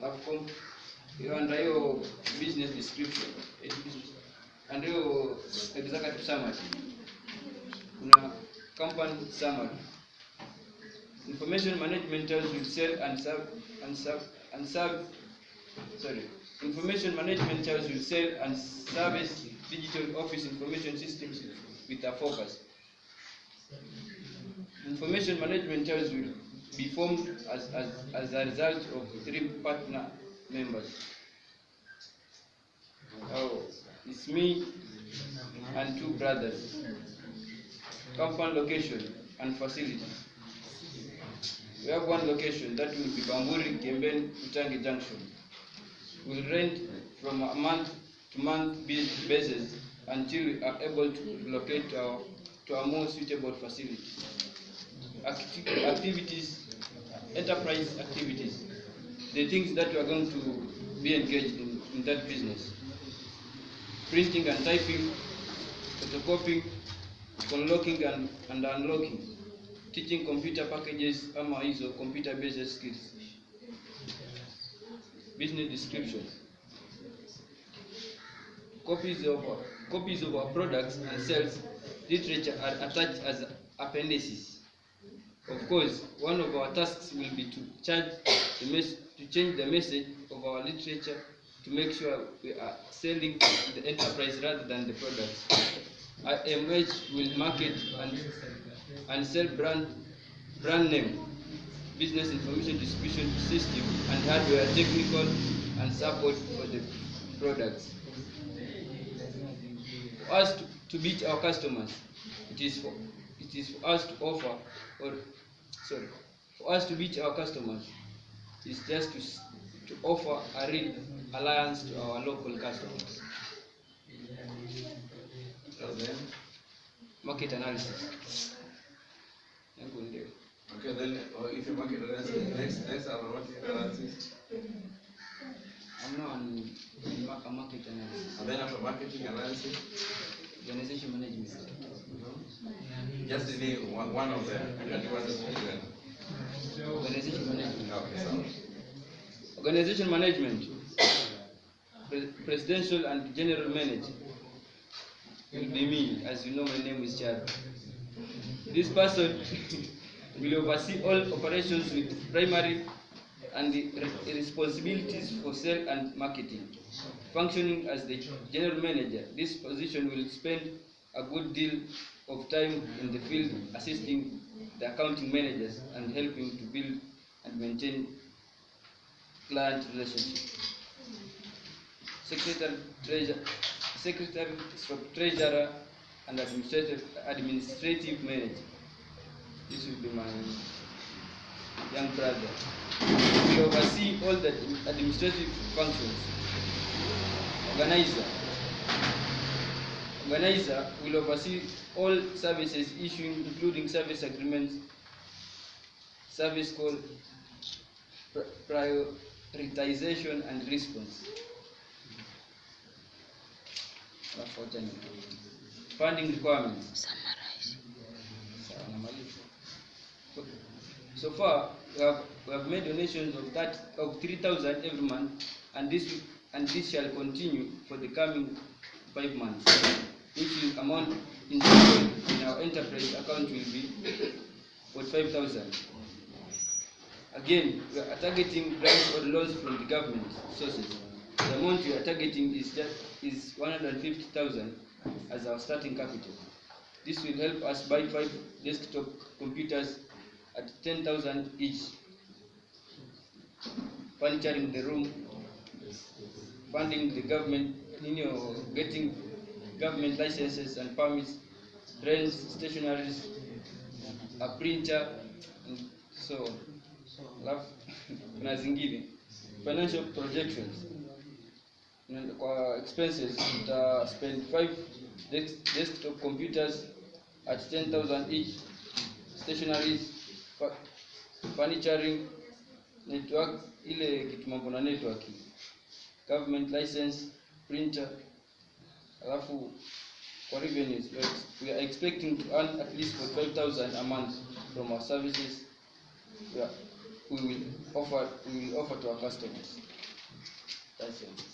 under hiyo business description under hiyo executive summary kuna company summary. Information management will sell and serve and serve and serve sorry. Information management tells will sell and service digital office information systems with a focus. Information management tells will be formed as, as, as a result of three partner members oh it's me and two brothers company location and facility we have one location that will be Bamburi, Kemben, Utangi Junction. We'll rent from a month to month basis until we are able to relocate to our, to a more suitable facility. Acti- activities, enterprise activities, the things that we are going to be engaged in, in that business. Printing and typing, photocopying, unlocking and, and unlocking, teaching computer packages ama hizo computer based skills. Business description. Copies of copies of our products and sales literature are attached as appendices. Of course, one of our tasks will be to charge the mes- to change the message of our literature to make sure we are selling the enterprise rather than the products. IMH will market and, and sell brand, brand name, business information distribution system, and hardware, technical, and support for the products. For us to, to beat our customers, it is for it is for us to offer or sorry, for us to reach our customers, is just to to offer a real alliance to our local customers. Then, Market analysis. Okay, then uh, if you market analysis, next next our market analysis, I'm now on on market analysis. and then after marketing analysis. Just name one, one of them. Can give us a few. Organization management. Okay, so Organization management. Pre- presidential and general manager will be me, as you know my name is Chad. This person will oversee all operations with primary and the re- responsibilities for sale and marketing. Functioning as the general manager, this position will spend a good deal of time in the field assisting the accounting managers and helping to build and maintain client relationships. Secretary, treasurer, secretary, treasurer, and administrative administrative manager. This will be my young brother. We oversee all the administrative functions. Organizer. Organizer will oversee all services issuing, including service agreements, service call, prioritization and response. Funding requirements. So- far, we have, we have made donations of that of three thousand every month, and this and this shall continue for the coming five months, which will amount in in our enterprise account will be forty-five thousand. Again, we are targeting grants or loans from the government sources. The amount we are targeting is just is one hundred and fifty thousand as our starting capital. This will help us buy five desktop computers at ten thousand each. Furnituring the room, funding the government, you know, getting government licenses and permits, drains, stationaries, a printer, and so on. Alafu kuna zingine. Financial projections. Kwa expenses tuta spend five desktop computers at 10000 each. Stationaries furniture network ile kitu mambo na network government license printer alafu kwa revenues we are expecting to earn at least for 45000 a month from our services we we will offer we will offer to our customers. That's it.